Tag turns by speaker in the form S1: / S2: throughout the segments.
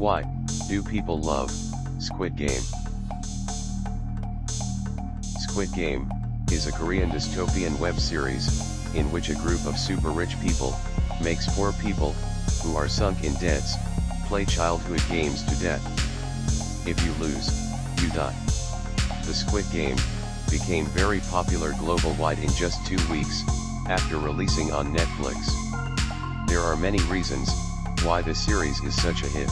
S1: Why do people love Squid Game? Squid Game is a Korean dystopian web series in which a group of super rich people makes poor people who are sunk in debts play childhood games to death. If you lose, you die. The Squid Game became very popular global-wide in just two weeks after releasing on Netflix. There are many reasons why the series is such a hit.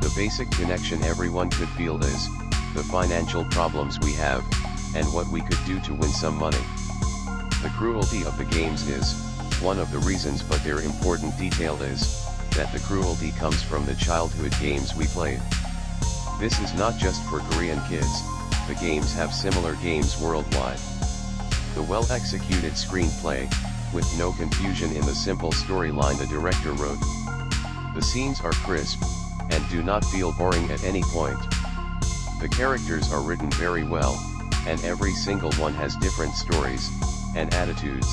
S1: The basic connection everyone could feel is, the financial problems we have, and what we could do to win some money. The cruelty of the games is, one of the reasons but their important detail is, that the cruelty comes from the childhood games we played. This is not just for Korean kids, the games have similar games worldwide. The well-executed screenplay, with no confusion in the simple storyline the director wrote. The scenes are crisp, and do not feel boring at any point. The characters are written very well, and every single one has different stories, and attitudes.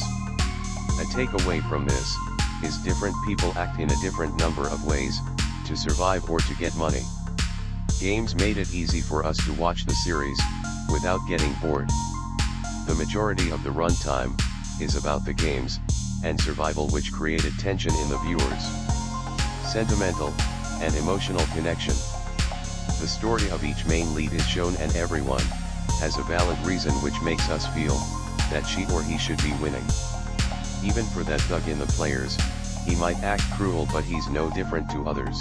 S1: A takeaway from this, is different people act in a different number of ways, to survive or to get money. Games made it easy for us to watch the series, without getting bored. The majority of the runtime, is about the games, and survival which created tension in the viewers. Sentimental, and emotional connection. The story of each main lead is shown and everyone, has a valid reason which makes us feel, that she or he should be winning. Even for that thug in the players, he might act cruel but he's no different to others.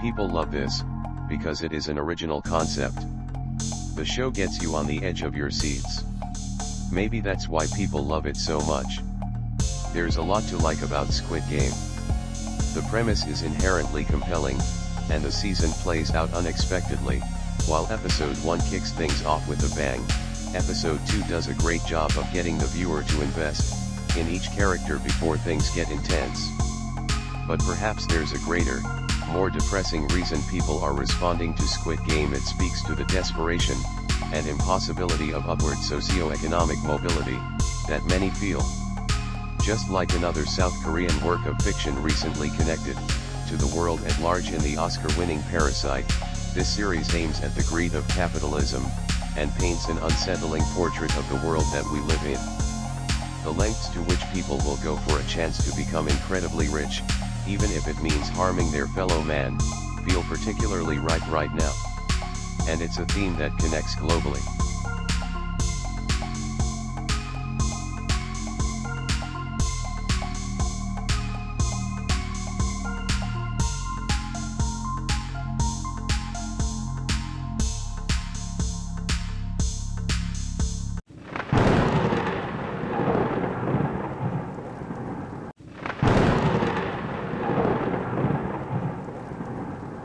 S1: People love this, because it is an original concept. The show gets you on the edge of your seats. Maybe that's why people love it so much. There's a lot to like about Squid Game. The premise is inherently compelling, and the season plays out unexpectedly, while episode 1 kicks things off with a bang, episode 2 does a great job of getting the viewer to invest in each character before things get intense. But perhaps there's a greater, more depressing reason people are responding to Squid Game it speaks to the desperation, and impossibility of upward socio-economic mobility, that many feel. Just like another South Korean work of fiction recently connected, to the world at large in the Oscar-winning Parasite, this series aims at the greed of capitalism, and paints an unsettling portrait of the world that we live in. The lengths to which people will go for a chance to become incredibly rich, even if it means harming their fellow man, feel particularly right right now. And it's a theme that connects globally.